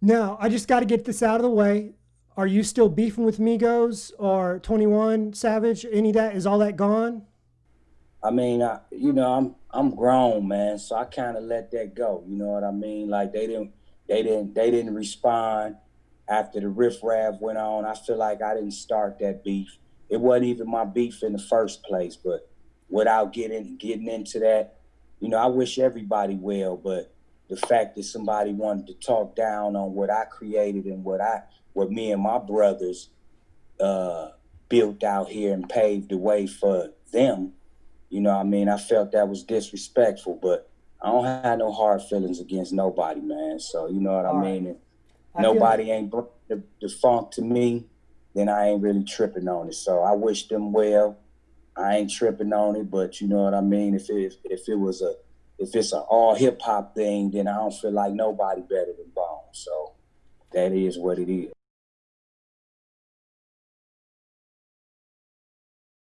Now, I just got to get this out of the way. Are you still beefing with Migos or 21 Savage? Any of that? Is all that gone? I mean, I, you know, I'm I'm grown, man, so I kind of let that go. You know what I mean? Like they didn't they didn't they didn't respond after the riff raff went on. I feel like I didn't start that beef. It wasn't even my beef in the first place. But without getting getting into that, you know, I wish everybody well. But the fact that somebody wanted to talk down on what I created and what I what me and my brothers uh, built out here and paved the way for them you know, what I mean, I felt that was disrespectful, but I don't have no hard feelings against nobody, man. So you know what All I right. mean. If I feel- nobody ain't brought the, the funk to me, then I ain't really tripping on it. So I wish them well. I ain't tripping on it, but you know what I mean. If it if it was a if it's an all hip hop thing, then I don't feel like nobody better than Bone. So that is what it is.